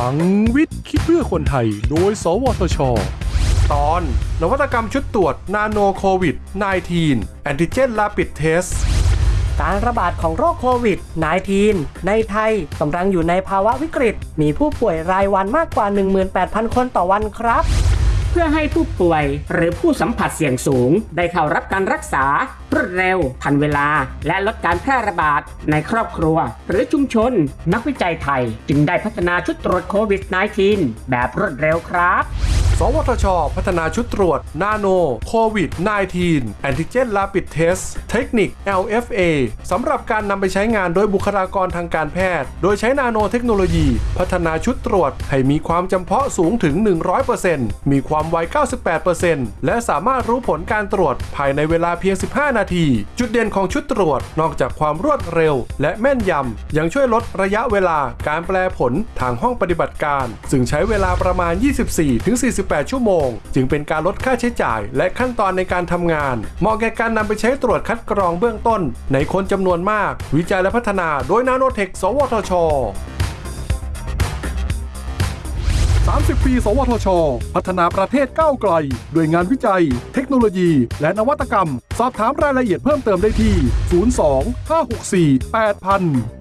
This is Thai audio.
ลังวิทย์คิดเพื่อคนไทย โดย สวทช ตอน นวัตกรรมชุดตรวจนาโนโควิด -19 แอนติเจนลาปิดเทส การระบาดของโรคโควิด -19 ในไทยกำลังอยู่ในภาวะวิกฤต มีผู้ป่วยรายวันมากกว่า 18,000 คนต่อวันครับเพื่อให้ผู้ป่วย หรือผู้สัมผัสเสี่ยงสูง ได้เข้ารับการรักษารวดเร็ว ทันเวลา และลดการแพร่ระบาดในครอบครัว หรือชุมชน นักวิจัยไทย จึงได้พัฒนาชุดตรวจโควิด -19 แบบรวดเร็วครับ สวทช พัฒนาชุดตรวจ นาโนโควิด -19 แอนติเจนลาปิดเทส เทคนิค LFA สำหรับการนำไปใช้งานโดยบุคลากรทางการแพทย์ โดยใช้นาโนเทคโนโลยี พัฒนาชุดตรวจ ให้มีความจำเพาะสูงถึง 100%มีความไว 98%และสามารถรู้ผลการตรวจภายในเวลาเพียง 15 นาที จุดเด่นของชุดตรวจนอกจากความรวดเร็ว และแม่นยำยังช่วยลดระยะเวลาการแปลผลทางห้องปฏิบัติการ ซึ่งใช้เวลาประมาณ 24-40 48 ชั่วโมง จึงเป็นการลดค่าใช้จ่าย และขั้นตอนในการทำงาน เหมาะแก่การนำไปใช้ตรวจคัดกรองเบื้องต้น ในคนจำนวนมาก วิจัยและพัฒนาโดยนาโนเทค สวทช 30 ปี สวทช พัฒนาประเทศก้าวไกล ด้วยงานวิจัย เทคโนโลยี และนวัตกรรม สอบถามรายละเอียดเพิ่มเติมได้ที่ 02 564 8000